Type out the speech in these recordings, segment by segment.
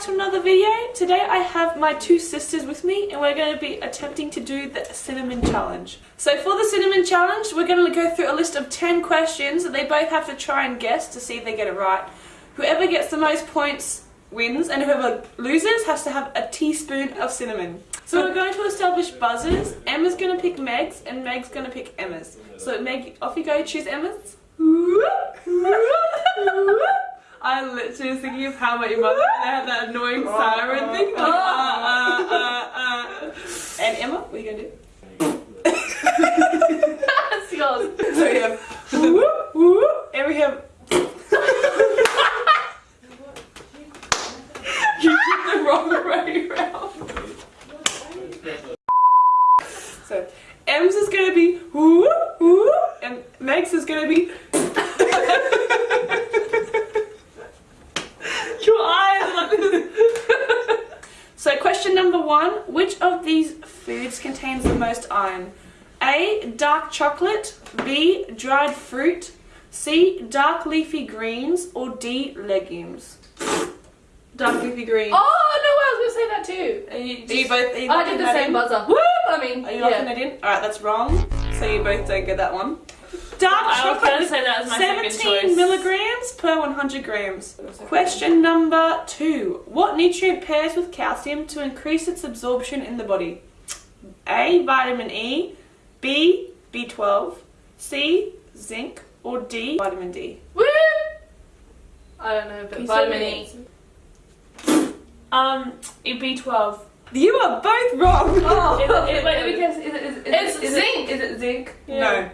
to another video. Today I have my two sisters with me and we're going to be attempting to do the cinnamon challenge. So for the cinnamon challenge, we're going to go through a list of 10 questions that they both have to try and guess to see if they get it right. Whoever gets the most points wins and whoever loses has to have a teaspoon of cinnamon. So we're going to establish buzzers. Emma's going to pick Meg's and Meg's going to pick Emma's. So Meg, off you go, choose Emma's. I literally was thinking of how my mother when they had that annoying siren thing. Like, uh, uh, uh, uh. And Emma, what are you gonna do? That's yours. So we have whoop, whoop, and we have. you did the wrong way round. So Em's is gonna be whoop, whoop, and Meg's is gonna be. Your eyes are like this. So question number one, which of these foods contains the most iron? A. Dark chocolate. B. Dried fruit. C. Dark leafy greens. Or D. Legumes. Dark leafy greens. Oh no, I was gonna say that too. Are you, are you both? Are you I locking did the that same in? buzzer. Woo! I mean, Are you locking yeah. it in? Alright, that's wrong. So you both don't get that one. Dark I was chocolate. say that my second 17 choice. milligrams per 100 grams. Question number two. What nutrient pairs with calcium to increase its absorption in the body? A. Vitamin E. B. B12. C. Zinc. Or D. Vitamin D. Woo! I don't know, but vitamin E. Um, it'd be 12. You are both wrong. Oh, Is it, it, wait, let me guess. Is it, is, is, It's is zinc. It, is it zinc? No.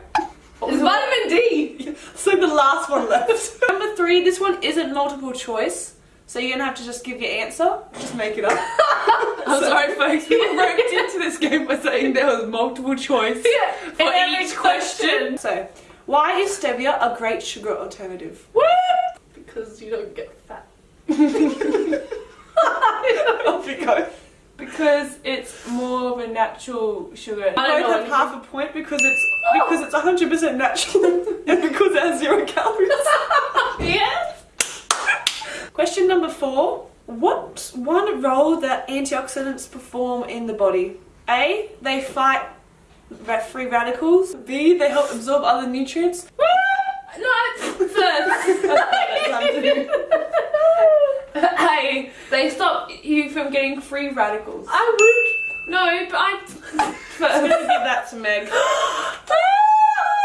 It's vitamin D. So the last one left. Number three, this one isn't multiple choice. So you're gonna have to just give your answer. Just make it up. I'm sorry folks, we roped into this game by saying there was multiple choice Yeah. for each question. So, why is stevia a great sugar alternative? Woo! Because you don't get fat. Off you go. Because it's more of a natural sugar. I both have half a point because it's because it's 100% natural and because it has zero calories. Yeah. Question number four. What's one role that antioxidants perform in the body? A. They fight free radicals. B. They help absorb other nutrients. Woo! No, it's first. Hey, they stop you from getting free radicals. I would. No, but I. I'm gonna give that to Meg. Ah!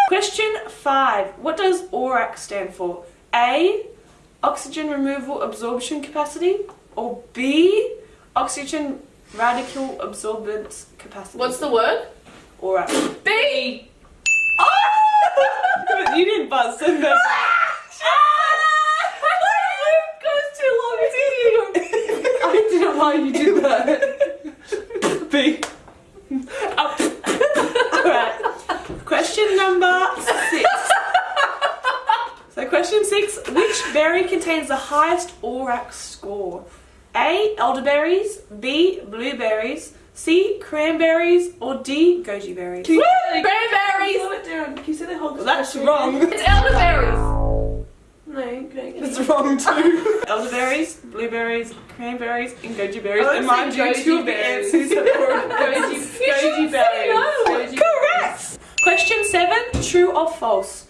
Question five. What does ORAC stand for? A. Oxygen removal absorption capacity. Or B. Oxygen radical absorbance capacity. What's the word? ORAC? B. But you didn't buzz, so no. goes too long, I didn't know why you did that. B. Up. Alright. Question number six. So question six, which berry contains the highest ORAC score? A. Elderberries, B. Blueberries, C. Cranberries, or D. Goji berries? Cranberries. Slow it down. Can you say the whole Well, that's wrong. It's elderberries. No, you couldn't get It's wrong too. Elderberries, blueberries, cranberries, and goji berries. I would And mind you, two goji of the berries. answers have Goji, You goji say berries. no. Goji Correct! Question seven, true or false?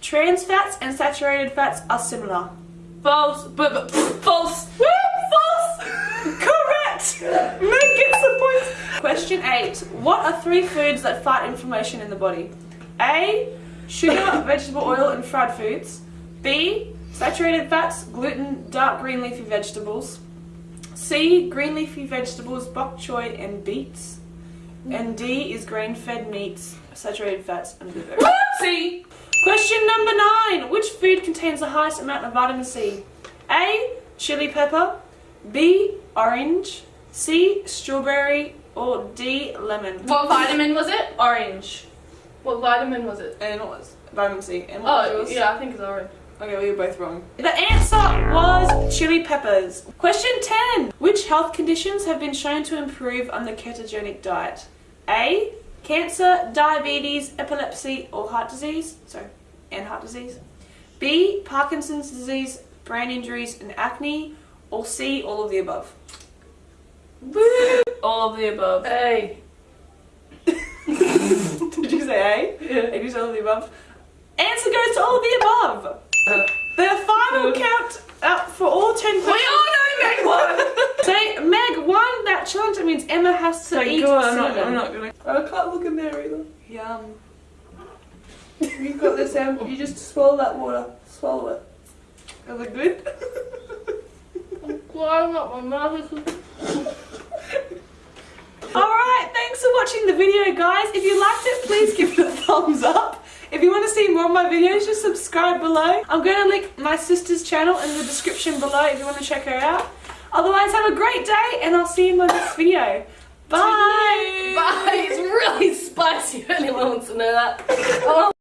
Trans fats and saturated fats are similar. False, but, but false. false! Correct! Meg gets the points. Question eight, what are three foods that fight inflammation in the body? A, sugar, vegetable oil, and fried foods. B, saturated fats, gluten, dark green leafy vegetables. C, green leafy vegetables, bok choy, and beets. And D is grain-fed meats, saturated fats, and blueberries. See, Question number nine. Which food contains the highest amount of vitamin C? A. Chili pepper. B. Orange. C. Strawberry. Or D. Lemon. What vitamin was it? orange. What vitamin was it? And what was vitamin C? And what Oh, was yours? yeah, I think it's orange. Okay, we were both wrong. The answer was chili peppers. Question 10. Which health conditions have been shown to improve on the ketogenic diet? A. Cancer, diabetes, epilepsy, or heart disease. Sorry, and heart disease. B. Parkinson's disease, brain injuries, and acne. or C, all of the above? All of the above. A. Did you say A? Yeah. Did you say all of the above? Answer goes to all of the above. The final uh. count out for all 10 We all know Meg won! So Meg won that challenge. That means Emma has to Thank eat God, I'm not. I'm not gonna. I can't look in there either. Yum. You've got this, Em. You just swallow that water. Swallow it. Is it good? I'm flying up my mouth. Alright, thanks for watching the video, guys. If you liked it, please give it a thumbs up. If you want to see more of my videos, just subscribe below. I'm going to link my sister's channel in the description below if you want to check her out. Otherwise, have a great day, and I'll see you in my next video. Bye! Bye! It's really spicy if anyone wants to know that. Oh.